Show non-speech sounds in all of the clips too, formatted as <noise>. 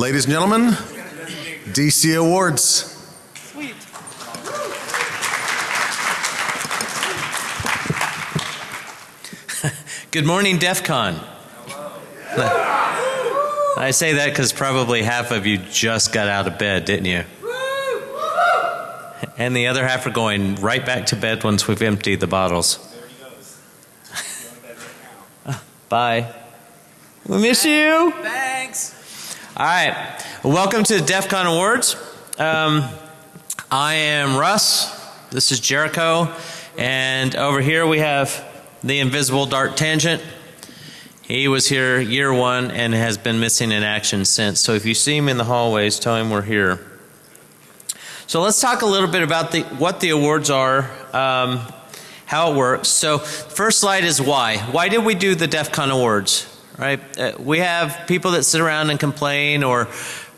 Ladies and gentlemen, DC Awards. Sweet. <laughs> Good morning, DEF CON. I say that because probably half of you just got out of bed, didn't you? And the other half are going right back to bed once we've emptied the bottles. Bye. We miss you. Thanks. All right. Welcome to the DEF CON Awards. Um, I am Russ. This is Jericho. And over here we have the invisible Dark Tangent. He was here year one and has been missing in action since. So if you see him in the hallways, tell him we're here. So let's talk a little bit about the, what the awards are, um, how it works. So first slide is why. Why did we do the DEF CON Awards? Right? Uh, we have people that sit around and complain or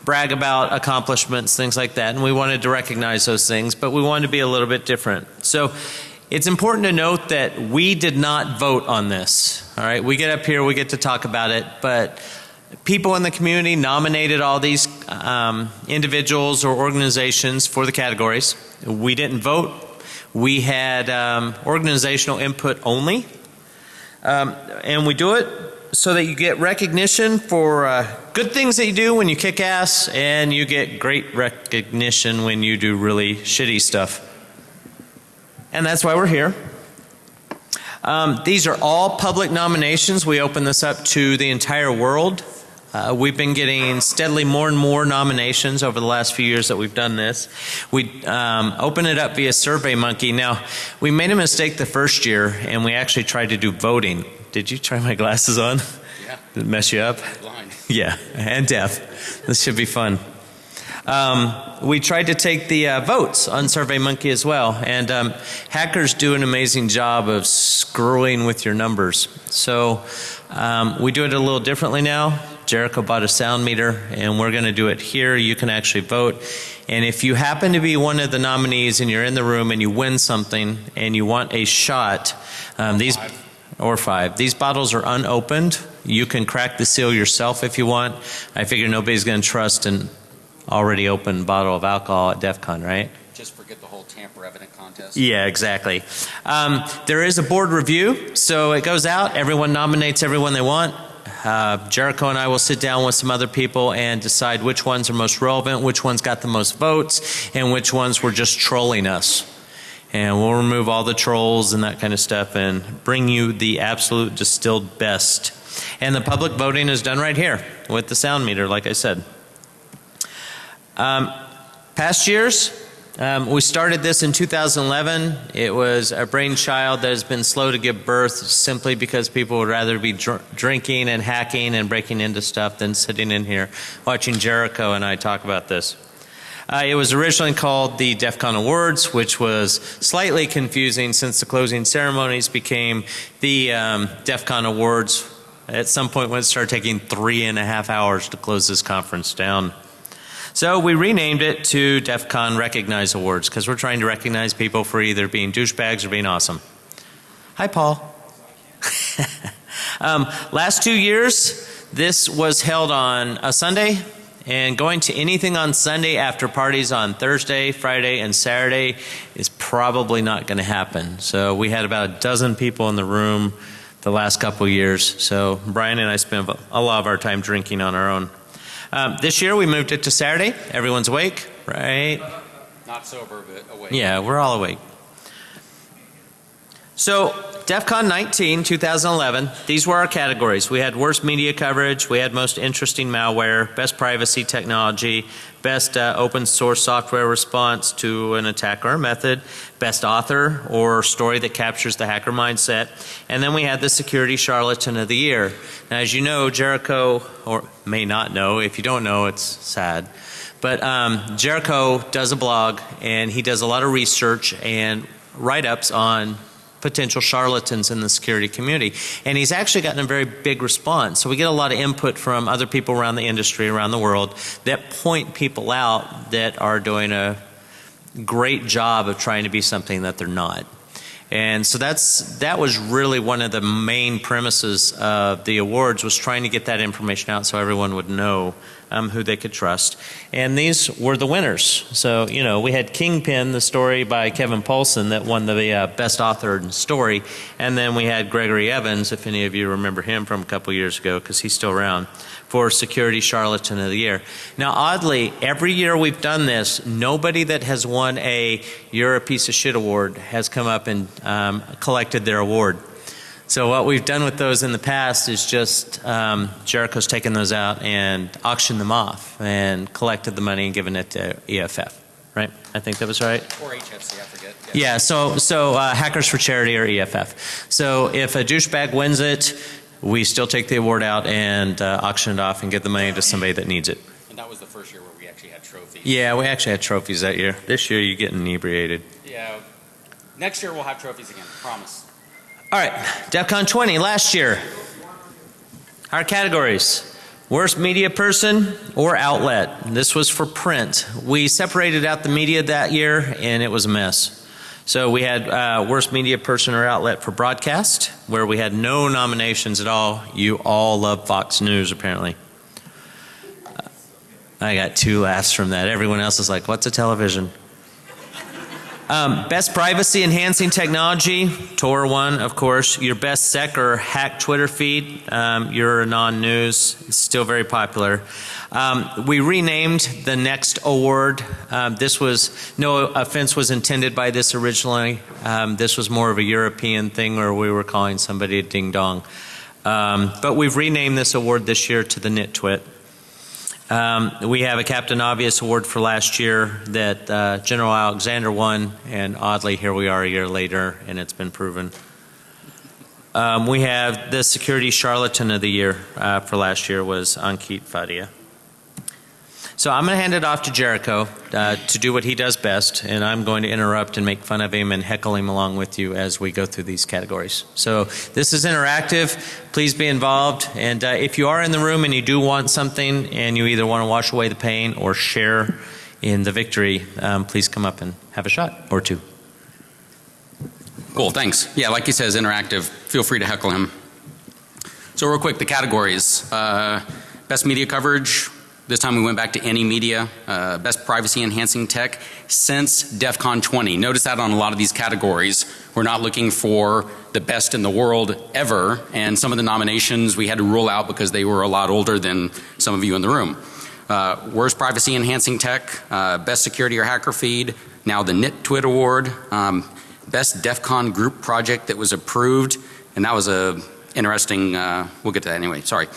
brag about accomplishments, things like that, and we wanted to recognize those things, but we wanted to be a little bit different. So it's important to note that we did not vote on this. All right, we get up here, we get to talk about it, but people in the community nominated all these um, individuals or organizations for the categories. We didn't vote. We had um, organizational input only. Um, and we do it so that you get recognition for uh, good things that you do when you kick ass and you get great recognition when you do really shitty stuff. And that's why we're here. Um, these are all public nominations. We open this up to the entire world. Uh, we've been getting steadily more and more nominations over the last few years that we've done this. We um, open it up via SurveyMonkey. Now, we made a mistake the first year and we actually tried to do voting. Did you try my glasses on? Yeah. Did it mess you up? Blind. Yeah, and deaf. This should be fun. Um, we tried to take the uh, votes on SurveyMonkey as well, and um, hackers do an amazing job of screwing with your numbers. So um, we do it a little differently now. Jericho bought a sound meter, and we're going to do it here. You can actually vote. And if you happen to be one of the nominees and you're in the room and you win something and you want a shot, um, these or five. These bottles are unopened. You can crack the seal yourself if you want. I figure nobody's going to trust an already open bottle of alcohol at DEF CON, right? Just forget the whole tamper evident contest. Yeah, exactly. Um, there is a board review, so it goes out. Everyone nominates everyone they want. Uh, Jericho and I will sit down with some other people and decide which ones are most relevant, which ones got the most votes, and which ones were just trolling us. And we'll remove all the trolls and that kind of stuff and bring you the absolute distilled best. And the public voting is done right here with the sound meter, like I said. Um, past years, um, we started this in 2011. It was a brainchild that has been slow to give birth simply because people would rather be dr drinking and hacking and breaking into stuff than sitting in here watching Jericho and I talk about this. Uh, it was originally called the DEF CON Awards, which was slightly confusing since the closing ceremonies became the um, DEF CON Awards. At some point, when it started taking three and a half hours to close this conference down. So we renamed it to DEF CON Recognize Awards because we're trying to recognize people for either being douchebags or being awesome. Hi, Paul. <laughs> um, last two years, this was held on a Sunday and going to anything on Sunday after parties on Thursday, Friday, and Saturday is probably not going to happen. So we had about a dozen people in the room the last couple years. So Brian and I spent a lot of our time drinking on our own. Um, this year we moved it to Saturday. Everyone's awake, right? Not sober, but awake. Yeah, we're all awake. So DEF CON 19, 2011, these were our categories. We had worst media coverage, we had most interesting malware, best privacy technology, best uh, open source software response to an attack or method, best author or story that captures the hacker mindset, and then we had the security charlatan of the year. Now as you know, Jericho, or may not know, if you don't know it's sad, but um, Jericho does a blog and he does a lot of research and write-ups on potential charlatans in the security community. And he's actually gotten a very big response. So we get a lot of input from other people around the industry, around the world, that point people out that are doing a great job of trying to be something that they're not. And so that's that was really one of the main premises of the awards was trying to get that information out so everyone would know um, who they could trust. And these were the winners. So, you know, we had Kingpin, the story by Kevin Poulsen that won the uh, best authored story. And then we had Gregory Evans, if any of you remember him from a couple years ago, because he's still around, for Security Charlatan of the Year. Now, oddly, every year we've done this, nobody that has won a You're a Piece of Shit award has come up and um, collected their award. So what we've done with those in the past is just um, Jericho's taken those out and auctioned them off and collected the money and given it to EFF. Right? I think that was right. Or HFC, I forget. Yeah. So so uh, Hackers for Charity or EFF. So if a douchebag wins it, we still take the award out and uh, auction it off and give the money to somebody that needs it. And that was the first year where we actually had trophies. Yeah, we actually had trophies that year. This year you get inebriated. Yeah. Next year we'll have trophies again. Promise. All right, DEF CON 20 last year. Our categories worst media person or outlet. This was for print. We separated out the media that year and it was a mess. So we had uh, worst media person or outlet for broadcast, where we had no nominations at all. You all love Fox News, apparently. I got two laughs from that. Everyone else is like, what's a television? Um, best privacy enhancing technology, Tor one, of course. Your best sec or hack Twitter feed, um, your non news, it's still very popular. Um, we renamed the next award. Um, this was, no offense was intended by this originally. Um, this was more of a European thing where we were calling somebody a ding dong. Um, but we've renamed this award this year to the Nitwit. Um, we have a Captain Obvious Award for last year that uh, General Alexander won, and oddly, here we are a year later, and it's been proven. Um, we have the Security Charlatan of the Year uh, for last year was Ankit Fadia. So I'm going to hand it off to Jericho uh, to do what he does best, and I'm going to interrupt and make fun of him and heckle him along with you as we go through these categories. So this is interactive. Please be involved, and uh, if you are in the room and you do want something, and you either want to wash away the pain or share in the victory, um, please come up and have a shot or two. Cool, thanks. Yeah, like he says, interactive. Feel free to heckle him. So real quick, the categories. Uh, best media coverage. This time we went back to any media. Uh, best privacy enhancing tech since DEF CON 20. Notice that on a lot of these categories. We're not looking for the best in the world ever. And some of the nominations we had to rule out because they were a lot older than some of you in the room. Uh, worst privacy enhancing tech, uh, best security or hacker feed, now the NitTwit Award, um, best DEF CON group project that was approved, and that was a interesting, uh, we'll get to that anyway, sorry.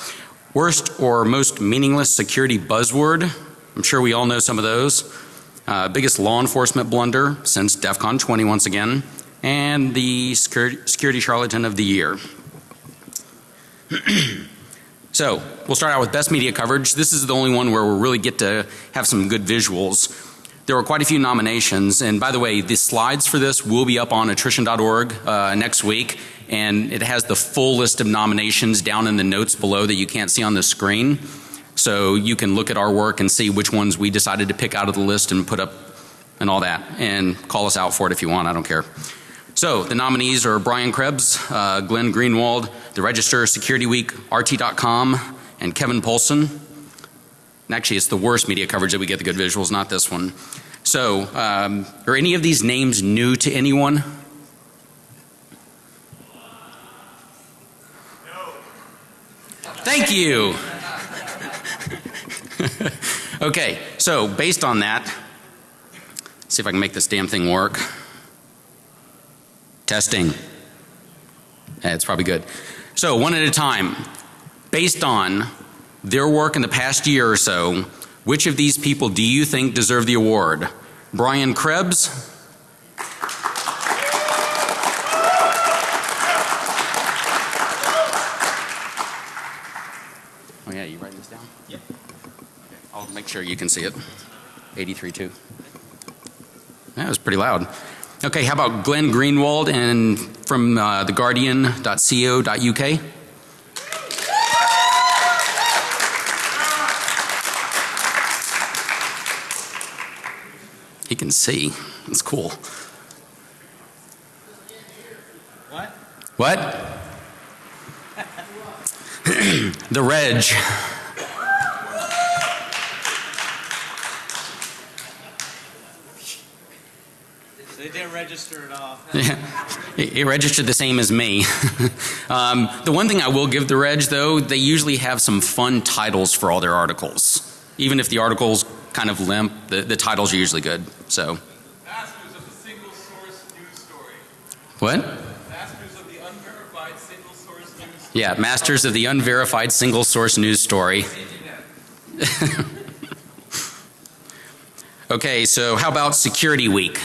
Worst or most meaningless security buzzword, I'm sure we all know some of those. Uh, biggest law enforcement blunder since DEF CON 20 once again, and the security, security charlatan of the year. <clears throat> So we'll start out with best media coverage. This is the only one where we really get to have some good visuals. There were quite a few nominations and by the way the slides for this will be up on attrition.org uh, next week and it has the full list of nominations down in the notes below that you can't see on the screen. So you can look at our work and see which ones we decided to pick out of the list and put up and all that and call us out for it if you want I don't care. So the nominees are Brian Krebs, uh, Glenn Greenwald, the Register, Security Week, RT.com, and Kevin Poulsen. Actually, it's the worst media coverage that we get the good visuals, not this one. So, um, are any of these names new to anyone? Thank you. <laughs> okay, so based on that, see if I can make this damn thing work. Testing. Yeah, it's probably good. So one at a time. Based on their work in the past year or so, which of these people do you think deserve the award? Brian Krebs? Oh yeah, you writing this down? Yep. Okay. I'll make sure you can see it. 83.2. That was pretty loud. Okay, how about Glenn Greenwald and from uh, theguardian.co.uk? you can see. It's cool. What? What? <laughs> the reg. They did register it off. <laughs> yeah. It, it registered the same as me. <laughs> um, the one thing I will give the reg though, they usually have some fun titles for all their articles. Even if the articles kind of limp, the, the titles are usually good. So, Masters of the single source news story. what? Masters of the unverified single source news story. Yeah, Masters of the Unverified Single Source News Story. <laughs> okay, so how about Security Week?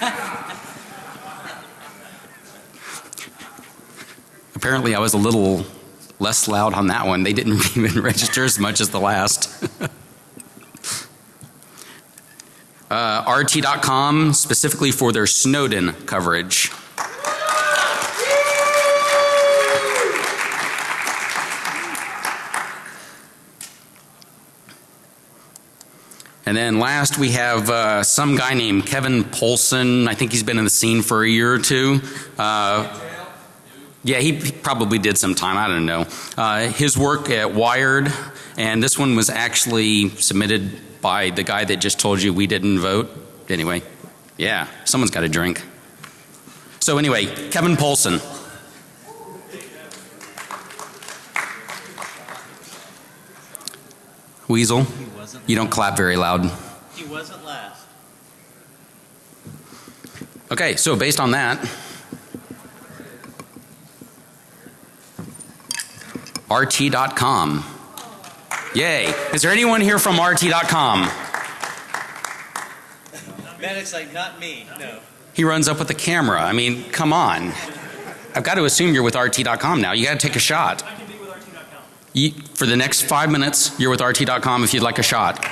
<laughs> Apparently, I was a little less loud on that one. They didn't <laughs> even register as much as the last. <laughs> uh, RT.com, specifically for their Snowden coverage. And then last we have uh, some guy named Kevin Poulsen. I think he's been in the scene for a year or two. Uh, yeah, he, he probably did some time. I don't know. Uh, his work at Wired, and this one was actually submitted by the guy that just told you we didn't vote. Anyway, yeah, someone's got a drink. So anyway, Kevin Poulsen. Weasel, you don't clap very loud. He wasn't last. Okay, so based on that, RT.com. Yay. Is there anyone here from RT.com? Medic's like, not me. No. He runs up with the camera. I mean, come on. I've got to assume you're with RT.com now. You got to take a shot. I can be with RT.com. You, for the next five minutes, you're with RT.com if you'd like a shot.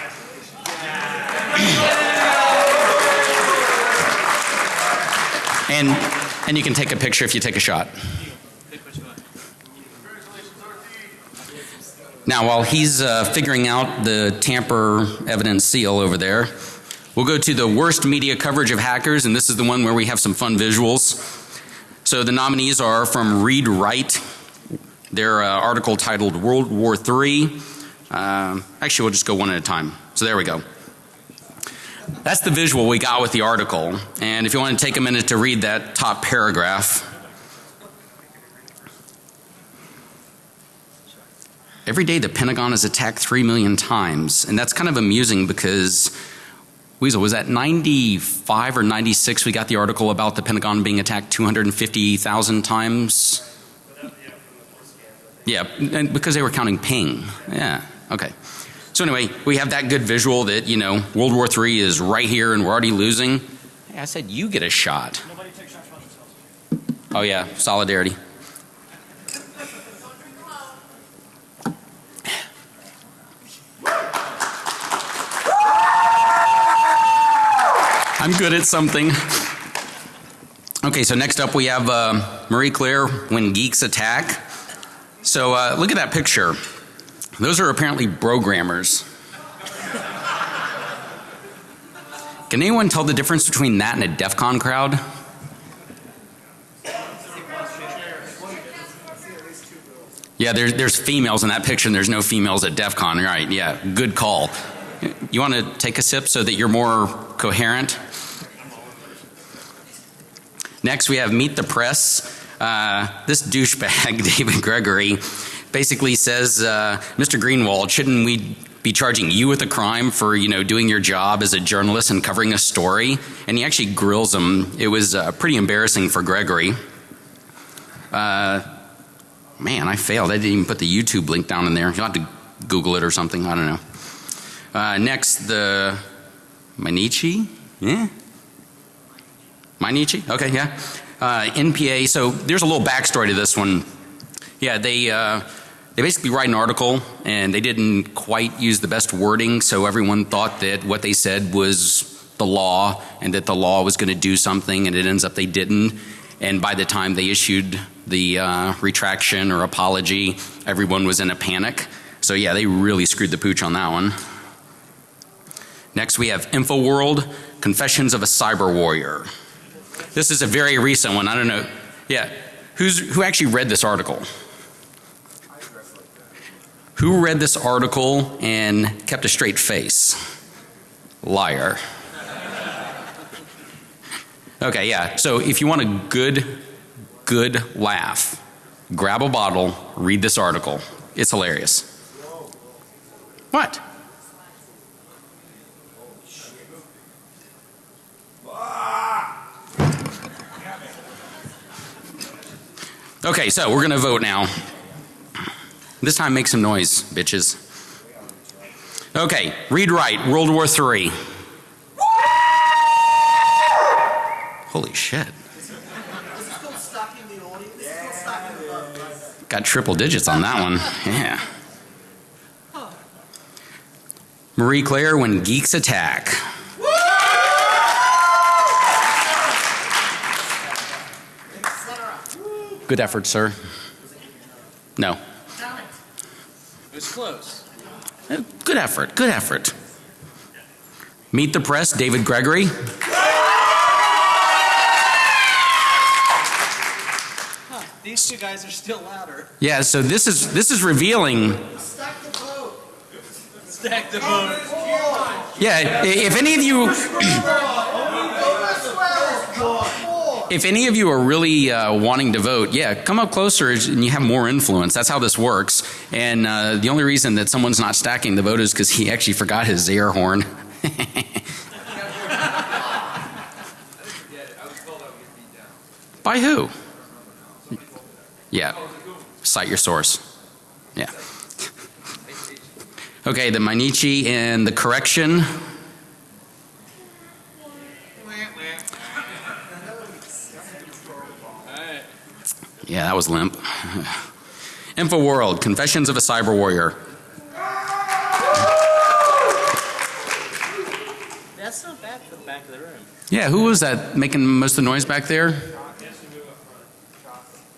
and, and you can take a picture if you take a shot. Pick which one. Now, while he's uh, figuring out the tamper evidence seal over there, we'll go to the worst media coverage of hackers, and this is the one where we have some fun visuals. So the nominees are from Read Write, their uh, article titled World War III. Um, actually, we'll just go one at a time. So there we go. That's the visual we got with the article. And if you want to take a minute to read that top paragraph, Every day the Pentagon is attacked 3 million times. And that's kind of amusing because, Weasel, was that 95 or 96 we got the article about the Pentagon being attacked 250,000 times? Yeah, and because they were counting ping. Yeah, okay. So anyway, we have that good visual that, you know, World War III is right here and we're already losing. Hey, I said you get a shot. Nobody takes shots. Oh yeah, solidarity. Good at something. Okay, so next up we have uh, Marie Claire when geeks attack. So uh, look at that picture. Those are apparently programmers. Can anyone tell the difference between that and a DEF CON crowd? Yeah, there's there's females in that picture, and there's no females at DEF CON. Right? Yeah, good call. You want to take a sip so that you're more coherent? Next, we have Meet the Press. Uh, this douchebag, <laughs> David Gregory, basically says, uh, Mr. Greenwald, shouldn't we be charging you with a crime for you know doing your job as a journalist and covering a story? And he actually grills him. It was uh, pretty embarrassing for Gregory. Uh, man, I failed. I didn't even put the YouTube link down in there. You'll have to Google it or something. I don't know. Uh, next, the Mainichi. Yeah. Mainichi? Okay, yeah. Uh, NPA. So there's a little backstory to this one. Yeah, they uh, they basically write an article and they didn't quite use the best wording, so everyone thought that what they said was the law and that the law was going to do something, and it ends up they didn't. And by the time they issued the uh, retraction or apology, everyone was in a panic. So yeah, they really screwed the pooch on that one. Next, we have InfoWorld Confessions of a Cyber Warrior. This is a very recent one. I don't know. Yeah. Who's, who actually read this article? Who read this article and kept a straight face? Liar. Okay, yeah. So if you want a good, good laugh, grab a bottle, read this article. It's hilarious. What? Okay, so we're to vote now. This time make some noise, bitches. Okay, Read Write, World War III. Holy shit. Got triple digits on that one. Yeah. Marie Claire when geeks attack. Good effort, sir. No. It was close. Uh, Good effort. Good effort. Meet the press, David Gregory. These two guys are still louder. Yeah, so this is this is revealing. Stack the vote. Stack the vote. Yeah, if any of you if any of you are really uh, wanting to vote, yeah, come up closer and you have more influence. That's how this works. And uh, the only reason that someone's not stacking the vote is because he actually forgot his air horn. <laughs> By who? Yeah. Cite your source. Yeah. <laughs> Okay, the Mainichi and the correction. Yeah, that was limp. InfoWorld, Confessions of a Cyber Warrior. That's not bad for the back of the room. Yeah, who was that making most of the noise back there?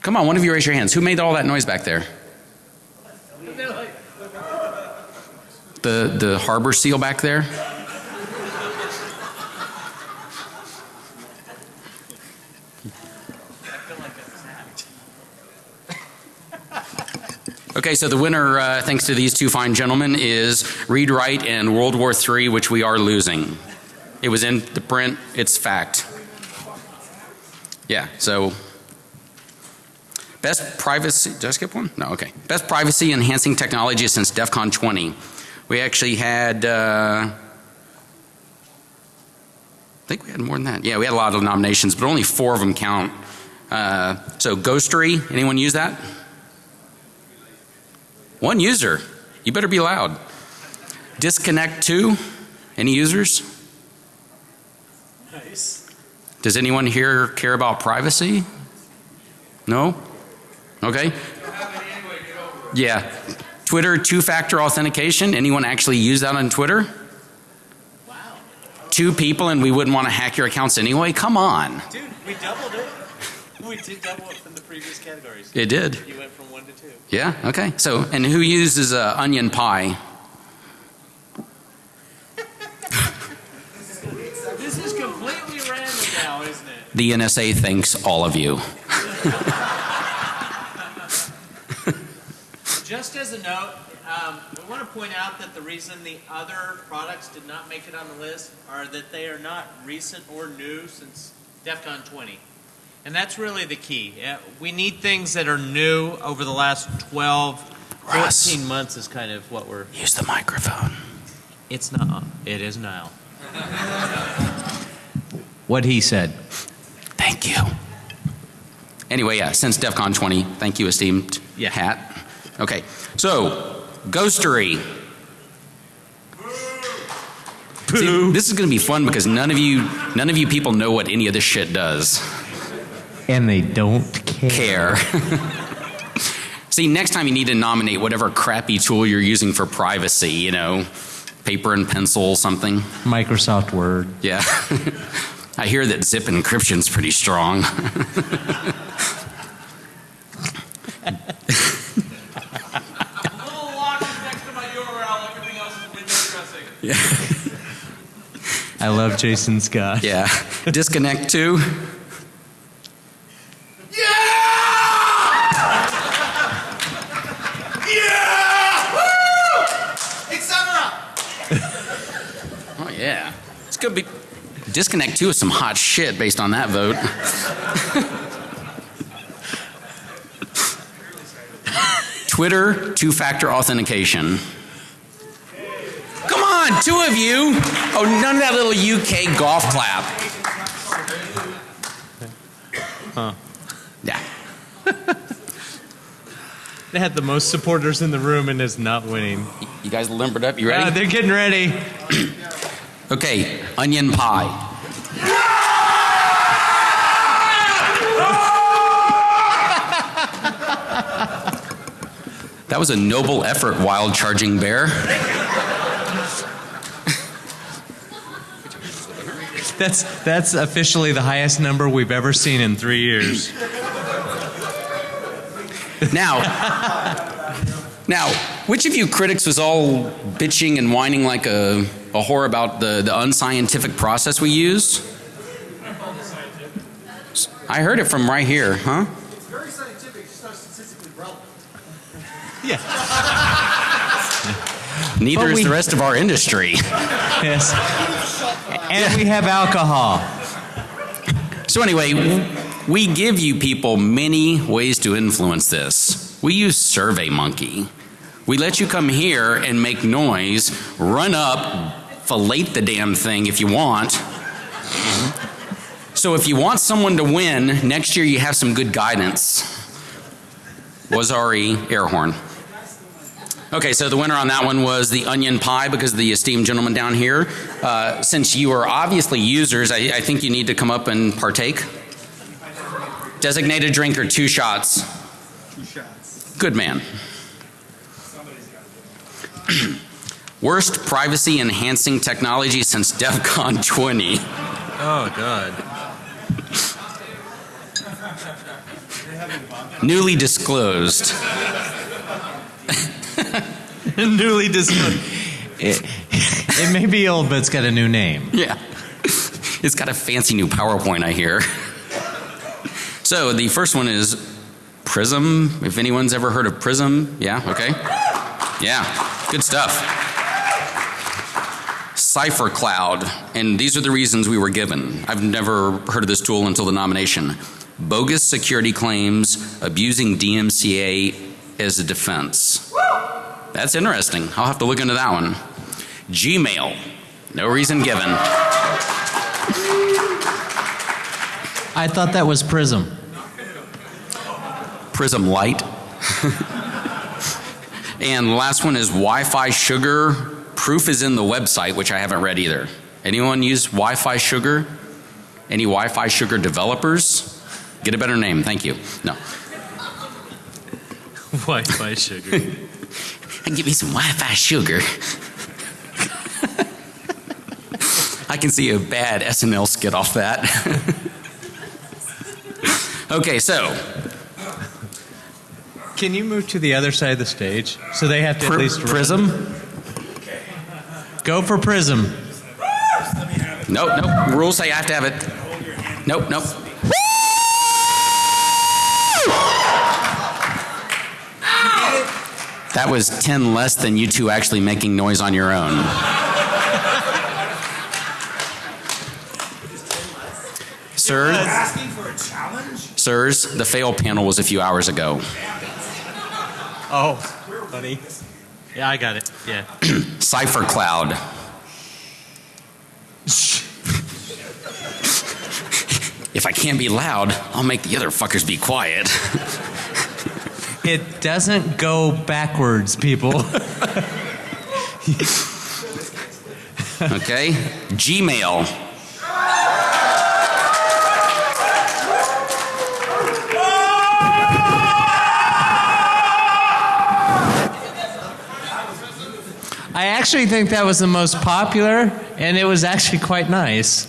Come on, one of you raise your hands. Who made all that noise back there? The the harbor seal back there? Okay, so the winner, uh, thanks to these two fine gentlemen, is Read Write and World War III, which we are losing. It was in the print, it's fact. Yeah, so best privacy, did I skip one? No, okay. Best privacy enhancing technology since DEF CON 20. We actually had, uh, I think we had more than that. Yeah, we had a lot of nominations, but only four of them count. Uh, so Ghostery, anyone use that? One user. You better be loud. Disconnect 2, any users? Nice. Does anyone here care about privacy? No? Okay. Yeah. Twitter two factor authentication. Anyone actually use that on Twitter? Wow. Two people and we wouldn't want to hack your accounts anyway? Come on. Dude, we doubled it. <laughs> We did double it from the previous categories. It did. You went from one to two. Yeah, okay. So, and who uses uh, Onion Pi? <laughs> This is completely random now, isn't it? The NSA thanks all of you. <laughs> Just as a note, um, we want to point out that the reason the other products did not make it on the list are that they are not recent or new since DEF CON 20. And that's really the key. Yeah, we need things that are new over the last 12, 14 months is kind of what we're. Use the microphone. It's not. It is now. what he said. Thank you. Anyway, yeah, since DEF CON 20, thank you, esteemed Yeah. hat. Okay, so, Ghostery. See, this is going to be fun because none of you, none of you people know what any of this shit does. And they don't care. Care. <laughs> See, next time you need to nominate whatever crappy tool you're using for privacy, you know, paper and pencil, something. Microsoft Word. Yeah. <laughs> I hear that zip encryption's pretty strong. Little lock next to my URL. Everything else is window dressing. I love Jason Scott. Yeah. Disconnect 2. Gonna be Disconnect 2 is some hot shit based on that vote. <laughs> Twitter two factor authentication. Come on, two of you. Oh, none of that little UK golf clap. Huh. Yeah. <laughs> They had the most supporters in the room and is not winning. You guys limbered up. You ready? Uh, they're getting ready. <clears throat> Okay, Onion Pi. <laughs> That was a noble effort, wild charging bear. <laughs> That's that's officially the highest number we've ever seen in three years. Now, <laughs> now, which of you critics was all bitching and whining like a, a whore about the, the unscientific process we use? I heard it from right here, huh? It's very scientific, it's not statistically relevant. yeah. <laughs> Neither But is we- the rest of our industry. <laughs> Yes. And we have alcohol. So, anyway, we give you people many ways to influence this. We use SurveyMonkey. We let you come here and make noise, run up, fillet the damn thing if you want. So, if you want someone to win, next year you have some good guidance. Was Ari air horn. Okay, so the winner on that one was the Onion Pi because of the esteemed gentleman down here. Uh, since you are obviously users, I, I think you need to come up and partake. Designated drinker, two shots. Two shots. Good man. <clears throat> Worst privacy enhancing technology since DEF CON <laughs> 20. Oh, God. Newly disclosed. <laughs> Newly disclosed. It, <laughs> it may be old, but it's got a new name. Yeah. It's got a fancy new PowerPoint, I hear. So the first one is Prism. If anyone's ever heard of Prism, yeah, okay. Yeah, good stuff. Cipher Cloud, and these are the reasons we were given. I've never heard of this tool until the nomination. Bogus security claims, abusing DMCA as a defense. That's interesting. I'll have to look into that one. Gmail, no reason given. I thought that was Prism. Prism Light. <laughs> and the last one is Wi Fi Sugar. Proof is in the website, which I haven't read either. Anyone use Wi Fi Sugar? Any Wi Fi Sugar developers? Get a better name, thank you. No. <laughs> Wi-Fi sugar. <laughs> Give me some Wi Fi Sugar. <laughs> I can see a bad SNL skit off that. okay, so Can you move to the other side of the stage so they have to at Pri- least run? Prism. Go for Prism. Nope, nope. Rules say I have to have it. Nope, nope. That was 10 less than you two actually making noise on your own. Sir, Asking for a challenge? sirs, the fail panel was a few hours ago. Oh, buddy. Yeah, I got it. Yeah. <clears throat> Cipher Cloud. if I can't be loud, I'll make the other fuckers be quiet. <laughs> It doesn't go backwards, people. <laughs> Okay? Gmail. I actually think that was the most popular, and it was actually quite nice.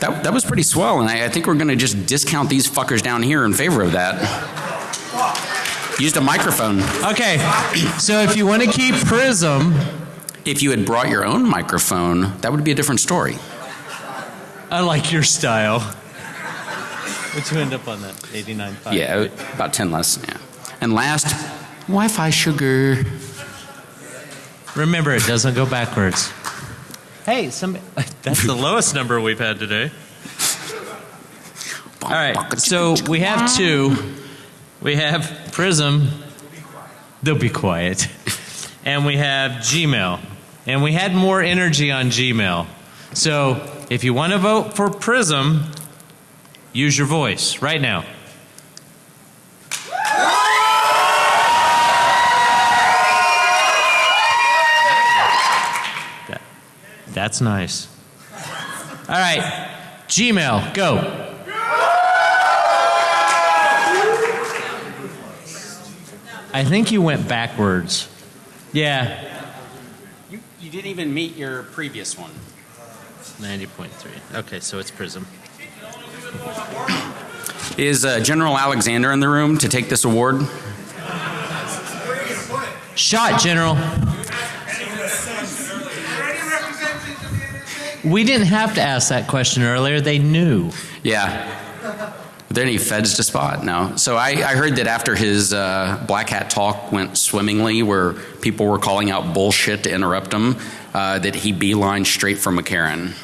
That, that was pretty swell, and I, I think we're going to just discount these fuckers down here in favor of that. Used a microphone. Okay, so if you want to keep Prism, If you had brought your own microphone, that would be a different story. I like your style. What'd you end up on that? 89.5. Yeah, about 10 less. Yeah. And last, Wi Fi sugar. Remember, it doesn't go backwards. Hey, Hey, some. <laughs> That's the lowest number we've had today. All right, so we have two. We have Prism. They'll be quiet. <laughs> And we have Gmail. And we had more energy on Gmail. So if you want to vote for Prism, use your voice right now. That's nice. All right, Gmail, go. I think you went backwards. Yeah, You, you didn't even meet your previous one. 90.3. Okay, so it's Prism. Is uh, General Alexander in the room to take this award? Shot, General. We didn't have to ask that question earlier. They knew. Yeah. Are there any feds to spot? No. So I, I heard that after his uh, black hat talk went swimmingly, where people were calling out bullshit to interrupt him, uh, that he beelined straight for McCarran.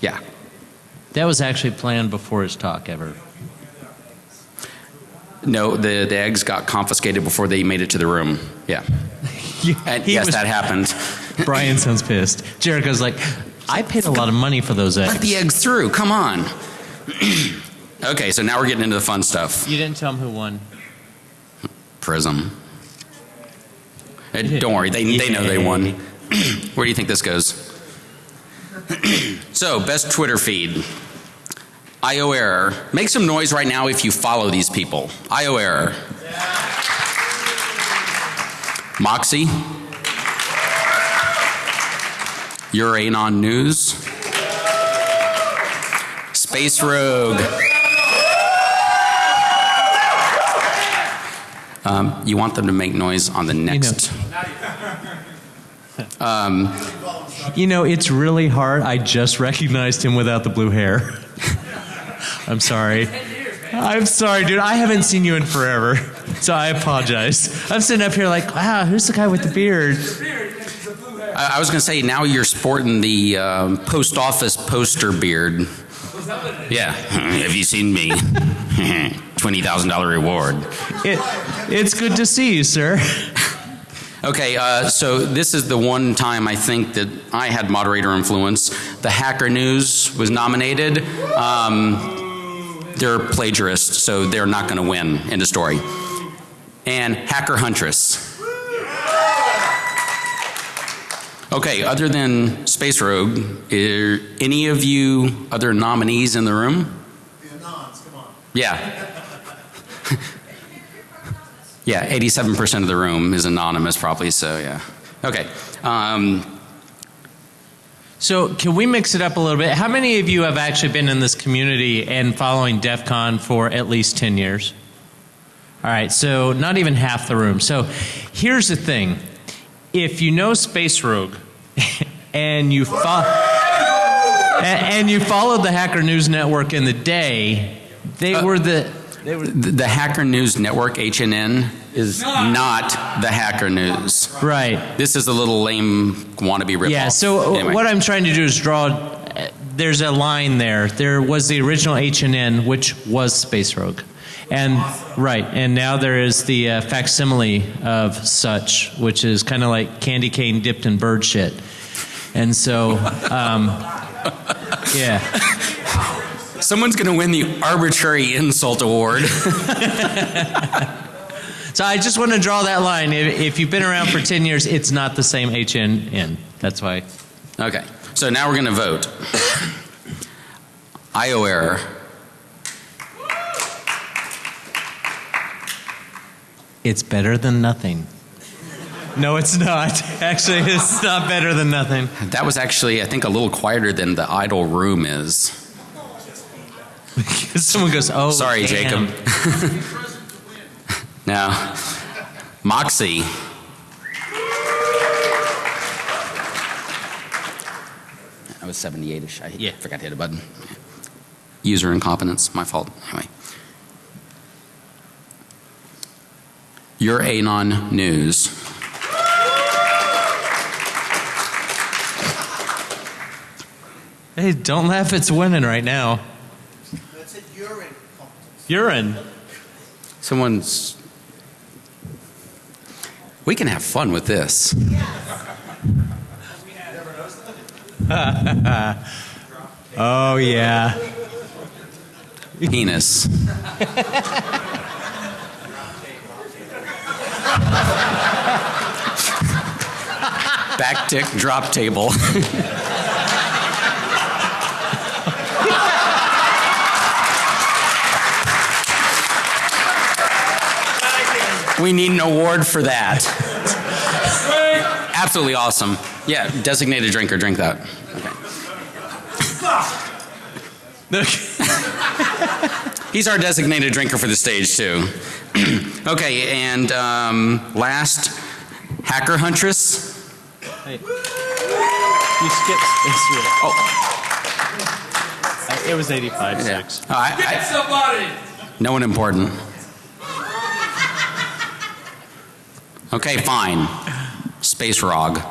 Yeah. That was actually planned before his talk ever. No, the, the eggs got confiscated before they made it to the room. Yeah. <laughs> And He yes, was- that happened. Brian sounds pissed. <laughs> Jericho's like, I paid a lot of money for those eggs. Let eggs. the eggs through. Come on. <clears throat> okay, so now we're getting into the fun stuff. You didn't tell them who won. Prism. <laughs> Don't worry, they, they know they won. <clears throat> Where do you think this goes? <clears throat> so, best Twitter feed. IO error. Make some noise right now if you follow these people. IO error. Moxie. Your Anon News. Space Rogue. Um, you want them to make noise on the next. <laughs> Um, You know, it's really hard. I just recognized him without the blue hair. <laughs> I'm sorry. I'm sorry, dude. I haven't seen you in forever. So I apologize. I'm sitting up here like, wow, who's the guy with the beard? I, I was going to say now you're sporting the um, post office poster beard. Yeah. <laughs> Have you seen me? <laughs> Twenty thousand dollar reward. It, it's good to see you, sir. Okay, uh, so this is the one time I think that I had moderator influence. The Hacker News was nominated. Um, they're plagiarists, so they're not going to win. End of story. And Hacker Huntress. Okay, other than Space Rogue, are any of you other nominees in the room? The anons, come on. Yeah. <laughs> yeah, 87% of the room is anonymous, probably, so yeah. Okay. Um, So, can we mix it up a little bit? How many of you have actually been in this community and following DEF CON for at least 10 years? All right, so not even half the room. So, here's the thing if you know Space Rogue <laughs> and you follow. And you followed the Hacker News Network in the day. They were the. They were the, the Hacker News Network, HNN, is not the Hacker News. right. This is a little lame wannabe ripoff. Yeah, so Anyway. what I'm trying to do is draw. uh, There's a line there. There was the original HNN, which was Space Rogue. And right, and now there is the uh, facsimile of such, which is kind of like candy cane dipped in bird shit. And so, um, yeah. Someone's going to win the arbitrary insult award. <laughs> So I just want to draw that line. If, if you've been around for 10 years, it's not the same HNN. That's why. okay, so now we're going to vote. <coughs> IO error. It's better than nothing. No, it's not. <laughs> Actually, it's not better than nothing. That was actually, I think, a little quieter than the idle room is. <laughs> Someone goes, oh, Sorry, damn. Jacob. <laughs> now, Moxie. I was 78ish. I Yeah. forgot to hit a button. User incompetence, my fault. Anyway. Your Anon News. Hey, don't laugh. It's winning right now. That's a urine competition. Urine. Someone's. We can have fun with this. <laughs> Oh yeah. Penis. <laughs> Back tick drop table. we need an award for that. Absolutely awesome. Yeah, designated drinker, drink that. Okay. He's our designated drinker for the stage, too. <clears throat> okay, and um, last, Hacker Huntress. You skipped Space Rogue. Oh, It was 85 yeah. 6. Oh, I- Get I- somebody! no one important. Okay, fine. Space Rogue. <laughs>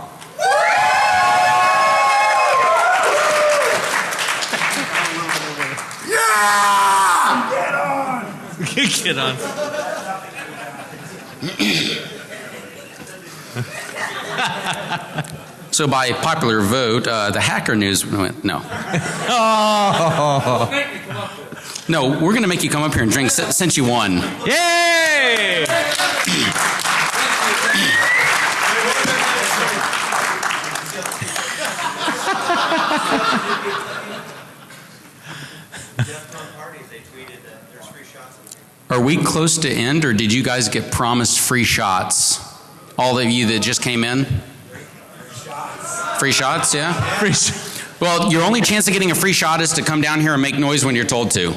Get on. <clears throat> So, by popular vote, uh, the Hacker News. went, No. Oh. Make me come up with it. No, we're going to make you come up here and drink si- since you won. Yay! Are we close to end, or did you guys get promised free shots? All of you that just came in? Free shots, yeah? Free- Well, your only chance of getting a free shot is to come down here and make noise when you're told to.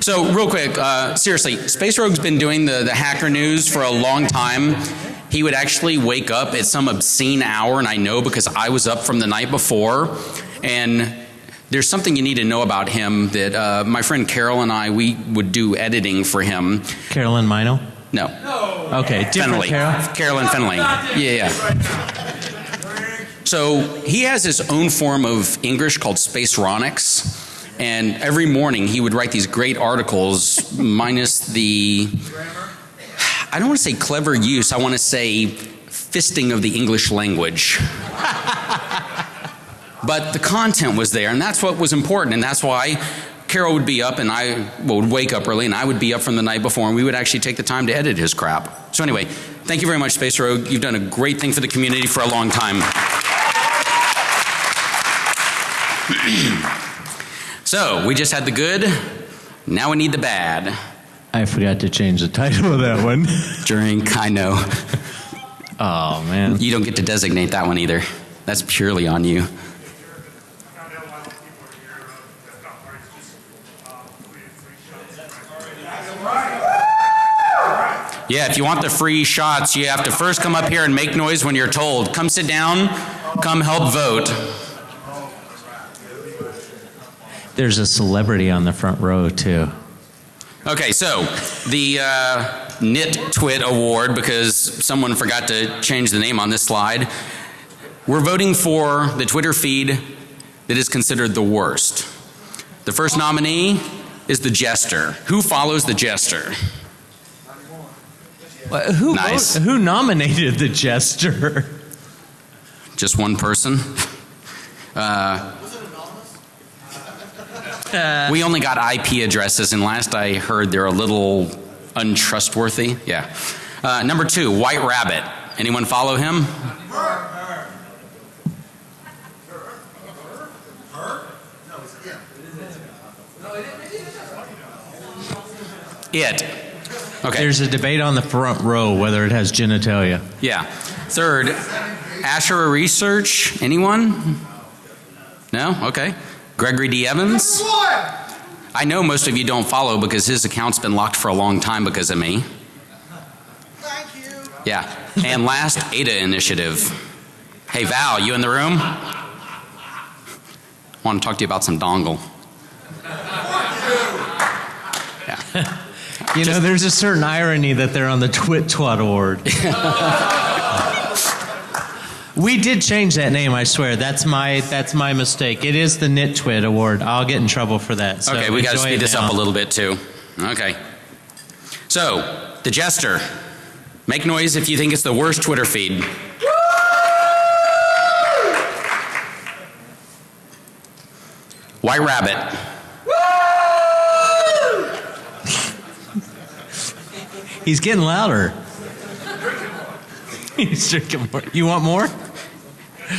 So, real quick, uh, seriously, Space Rogue's been doing the, the hacker news for a long time. He would actually wake up at some obscene hour, and I know because I was up from the night before. And there's something you need to know about him that uh, my friend Carol and I, we would do editing for him. Carolyn Meinel? No, Okay, different Fenley. Carol. Carolyn Fenley. Yeah, yeah. So he has his own form of English called Spaceronics. And every morning he would write these great articles, <laughs> minus the, I don't want to say clever use, I want to say fisting of the English language. <laughs> but the content was there, and that's what was important, and that's why Carol would be up and I would wake up early and I would be up from the night before and we would actually take the time to edit his crap. So anyway, thank you very much Space Rogue. You've done a great thing for the community for a long time. <clears throat> so, we just had the good, now we need the bad. I forgot to change the title of that one. <laughs> Drink, I know. <laughs> Oh man. You don't get to designate that one either. That's purely on you. Yeah, if you want the free shots, you have to first come up here and make noise when you're told. Come sit down, come help vote. There's a celebrity on the front row too. Okay, so the uh, Knit Twit Award, because someone forgot to change the name on this slide, we're voting for the Twitter feed that is considered the worst. The first nominee is the Jester. Who follows the Jester? Uh, Who Nice. who nominated the jester? Just one person? Uh, was it anonymous? we only got IP addresses, and last I heard they're a little untrustworthy. Yeah. Uh, number two, White Rabbit. Anyone follow him? It. Okay. There's a debate on the front row whether it has genitalia. Yeah. Third, Asher Research. Anyone? No? Okay. Gregory D. Evans. I know most of you don't follow because his account's been locked for a long time because of me. Thank you. Yeah. And last, ADA Initiative. Hey, Val, you in the room? I Want to talk to you about some dongle. Yeah. You know, there's a certain irony that they're on the Twit Twat Award. <laughs> We did change that name. I swear. That's my that's my mistake. It is the Nitwit Award. I'll get in trouble for that. So okay, we got to speed this now. up a little bit too. Okay. So, the jester. Make noise if you think it's the worst Twitter feed. White Rabbit. He's getting louder. <laughs> He's drinking more. You want more?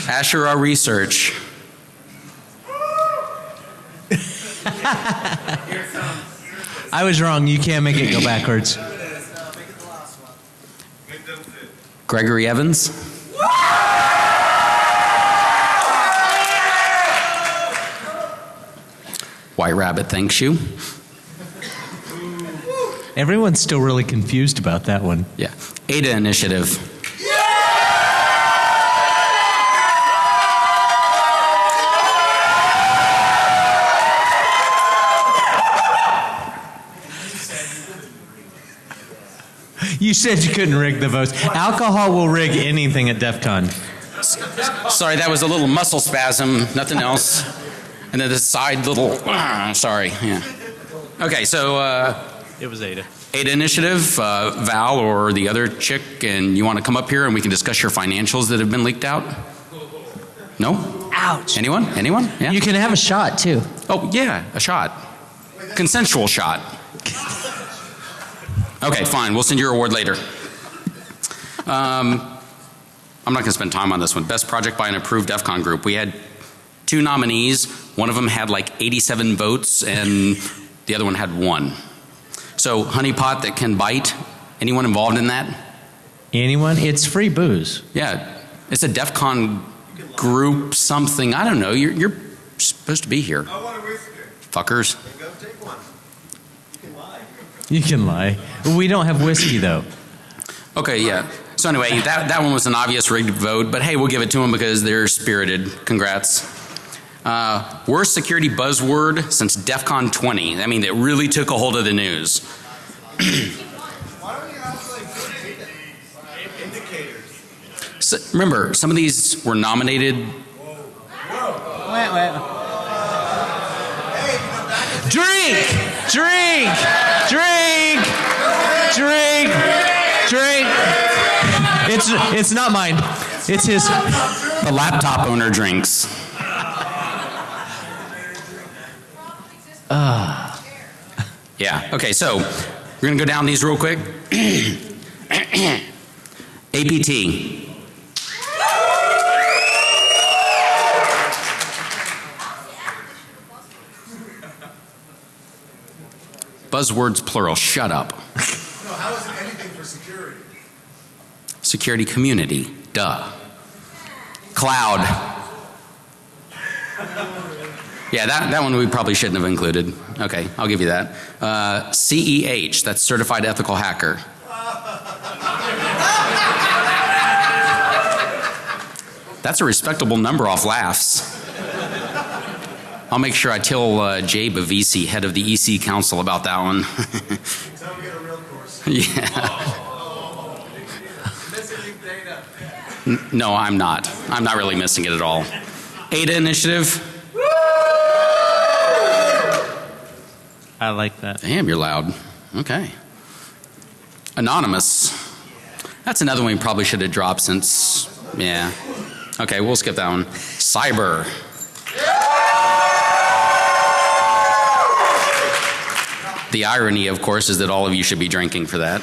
Asherah Research. <laughs> I was wrong. You can't make it go backwards. Gregory Evans. White Rabbit thanks you. Everyone's still really confused about that one. Yeah. Ada Initiative. You said you couldn't rig the votes. Alcohol will rig anything at DEF CON. Sorry, that was a little muscle spasm, nothing else. And then the side little, <clears throat> sorry, yeah. Okay, so uh, It was Ada. Ada Initiative, uh, Val or the other chick, and you want to come up here and we can discuss your financials that have been leaked out? No? Ouch. Anyone? Anyone? Yeah? You can have a shot too. Oh, yeah, a shot. Consensual shot. Okay, fine. We'll send you your award later. Um, I'm not going to spend time on this one. Best project by an approved DEF CON group. We had two nominees. One of them had like 87 votes, and the other one had one. So, honeypot that can bite. Anyone involved in that? Anyone? It's free booze. Yeah, it's a DEF CON group something. I don't know. You're, you're supposed to be here. I want a whiskey. Fuckers. Go take one. You can lie. You can lie. We don't have whiskey though. Okay, yeah. So anyway, that, that one was an obvious rigged vote, but hey, we'll give it to them because they're spirited. Congrats. Uh, worst security buzzword since DEF CON 20. I mean, that really took a hold of the news. Why don't you have like good? So, remember, some of these were nominated. Wait, wait. Drink! Drink! Drink! Drink! Drink! It's it's not mine. It's his. The laptop owner drinks. Yeah. Okay. So we're gonna go down these real quick. <clears throat> APT. Buzzwords plural. Shut up. No, how is it anything for security? Security community. Duh. Cloud. <laughs> Yeah, that, that one we probably shouldn't have included. Okay, I'll give you that. Uh, CEH, that's Certified Ethical Hacker. That's a respectable number off laughs. I'll make sure I tell uh, Jay Bavisi, head of the EC Council, about that one. Tell <laughs> real yeah. No, I'm not. I'm not really missing it at all. ADA initiative. I like that. Damn, you're loud. Okay. Anonymous. That's another one we probably should have dropped since, yeah. Okay, we'll skip that one. Cyber. The irony, of course, is that all of you should be drinking for that.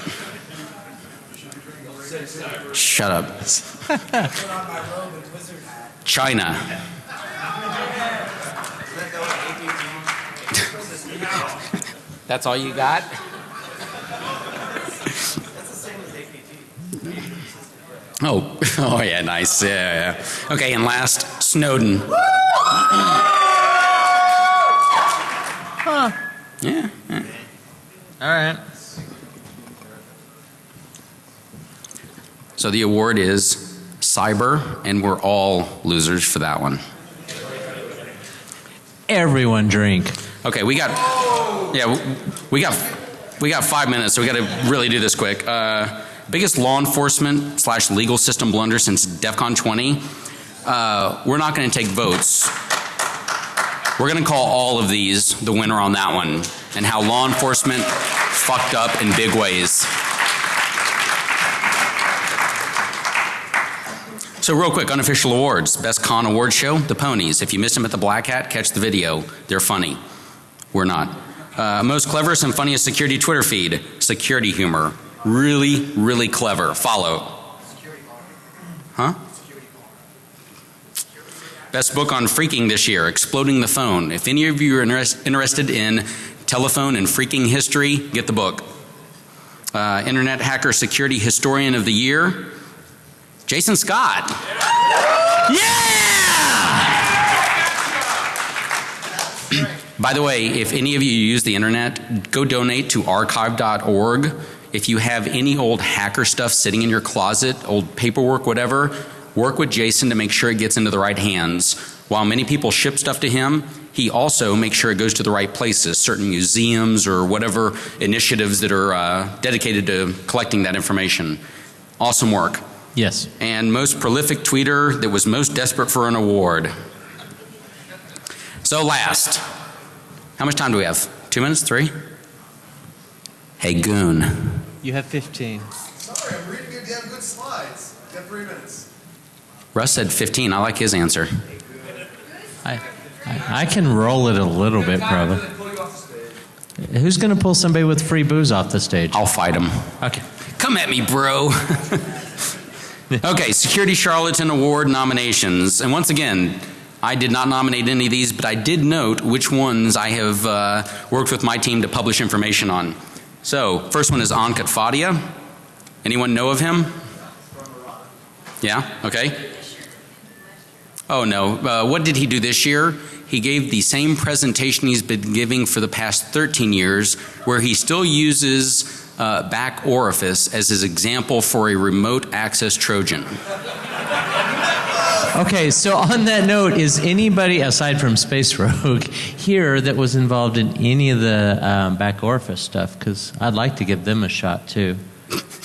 Shut up. <laughs> China. That's all you got? Oh, <laughs> oh yeah, nice. Yeah, yeah. Okay, and last, Snowden. Yeah, yeah. All right. So the award is cyber, and we're all losers for that one. Everyone drink. Okay, we got. Yeah, we got. We got five minutes, so we got to really do this quick. Uh, biggest law enforcement slash legal system blunder since DEF CON 20. Uh, we're not going to take votes. We're going to call all of these the winner on that one and how law enforcement fucked up in big ways. So real quick, unofficial awards. Best con award show, the Pwnies. If you missed them at the Black Hat, catch the video. They're funny. We're not. Uh, most cleverest and funniest security Twitter feed, security humor. Really, really clever. Follow. Huh? Best book on phreaking this year, Exploding the Phone. If any of you are interest, interested in telephone and phreaking history, get the book. Uh, Internet Hacker Security Historian of the Year, Jason Scott. Yeah! <clears throat> By the way, if any of you use the internet, go donate to archive.org. If you have any old hacker stuff sitting in your closet, old paperwork, whatever, work with Jason to make sure it gets into the right hands. While many people ship stuff to him, he also makes sure it goes to the right places, certain museums or whatever initiatives that are uh, dedicated to collecting that information. Awesome work. Yes. And most prolific tweeter that was most desperate for an award. So last, how much time do we have? Two minutes? Three? Hey, goon. You have 15. Sorry, I'm reading your damn good slides. You have three minutes. Russ said 15. I like his answer. I, I, I can roll it a little bit, probably. Pull you off the stage. Who's going to pull somebody with free booze off the stage? I'll fight him. Okay. Come at me, bro. <laughs> okay, Security Charlatan Award nominations. And once again, I did not nominate any of these, but I did note which ones I have uh, worked with my team to publish information on. So, first one is Ankit Fadia. Anyone know of him? Yeah? Okay. Oh no. Uh, what did he do this year? He gave the same presentation he's been giving for the past 13 years, where he still uses uh, back orifice as his example for a remote access Trojan. Okay, so on that note, is anybody aside from Space Rogue here that was involved in any of the um, back orifice stuff? Because I'd like to give them a shot too.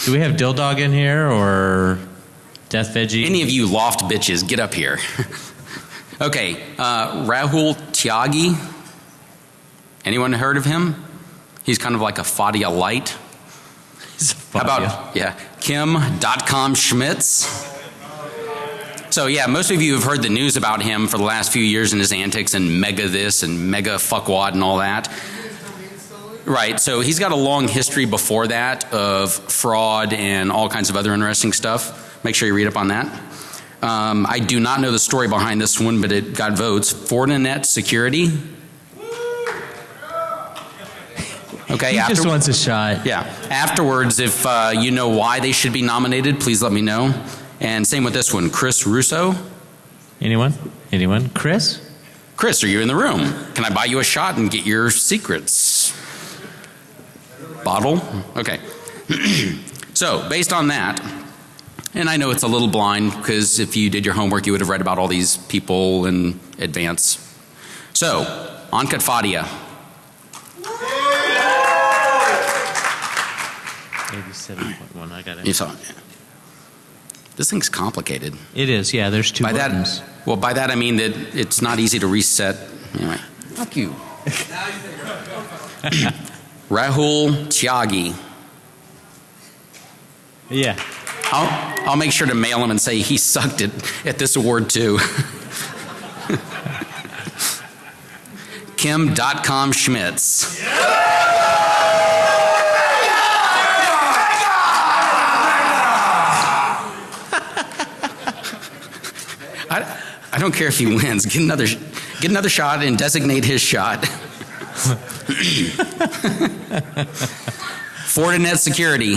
Do we have Dildog in here or Death Veggie? Any of you L0pht bitches, get up here. <laughs> okay, uh, Rahul Tyagi. Anyone heard of him? He's kind of like a Fadia light. How about, yeah, Kim Dotcom Schmitz. So yeah, most of you have heard the news about him for the last few years and his antics and mega this and mega fuckwad and all that. Right, so he's got a long history before that of fraud and all kinds of other interesting stuff. Make sure you read up on that. Um, I do not know the story behind this one, but it got votes. Fortinet Security. Okay, He after, just wants a shot. yeah. Afterwards, if uh, you know why they should be nominated, please let me know. And same with this one, Chris Russo. Anyone? Anyone? Chris? Chris, are you in the room? Can I buy you a shot and get your secrets? Bottle? Okay. <clears throat> so, based on that, and I know it's a little blind because if you did your homework, you would have read about all these people in advance. So, Ankit Fadia. 87.1. I got it. You saw it. This thing's complicated. It is, yeah, there's two By buttons. that, well, by that I mean that it's not easy to reset. Anyway, fuck you. <coughs> Rahul Tyagi. Yeah. I'll, I'll make sure to mail him and say he sucked at, at this award too. <laughs> Kim Dotcom Schmitz. I, I don't care if he wins. Get another, get another shot and designate his shot. <laughs> Fortinet Security.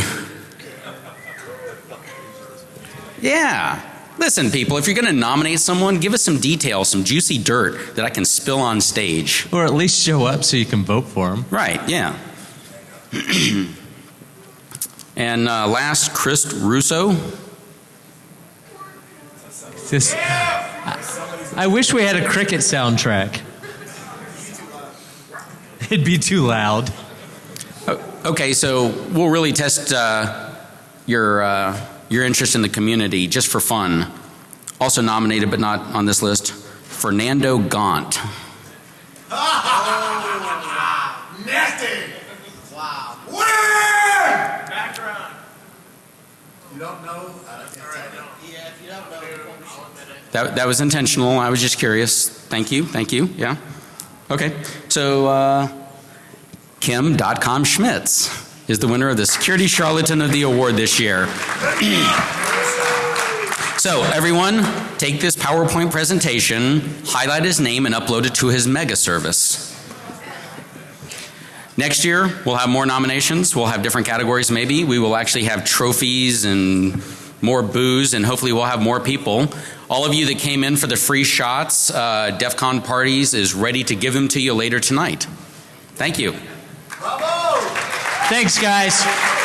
Yeah. Listen, people, if you're going to nominate someone, give us some details, some juicy dirt that I can spill on stage. Or at least show up so you can vote for him. Right, yeah. <clears throat> and uh, last, Chris Russo. This, I, I wish we had a cricket soundtrack. It'd be too loud. Okay, so we'll really test uh, your, uh, your interest in the community just for fun. Also nominated, but not on this list, Fernando Gaunt. <laughs> Nasty. Wow. Winner! Background. You don't know? Yeah, if you don't know, I'll admit it. That, that was intentional. I was just curious. Thank you. Thank you. Yeah. Okay. So, uh, Kim Dotcom Schmitz is the winner of the Security Charlatan of the Award this year. <clears throat> so, everyone, take this PowerPoint presentation, highlight his name, and upload it to his mega service. Next year, we'll have more nominations. We'll have different categories, maybe. We will actually have trophies and more booze, and hopefully, we'll have more people. All of you that came in for the free shots, uh, DEF CON Parties is ready to give them to you later tonight. Thank you. Bravo! Thanks, guys.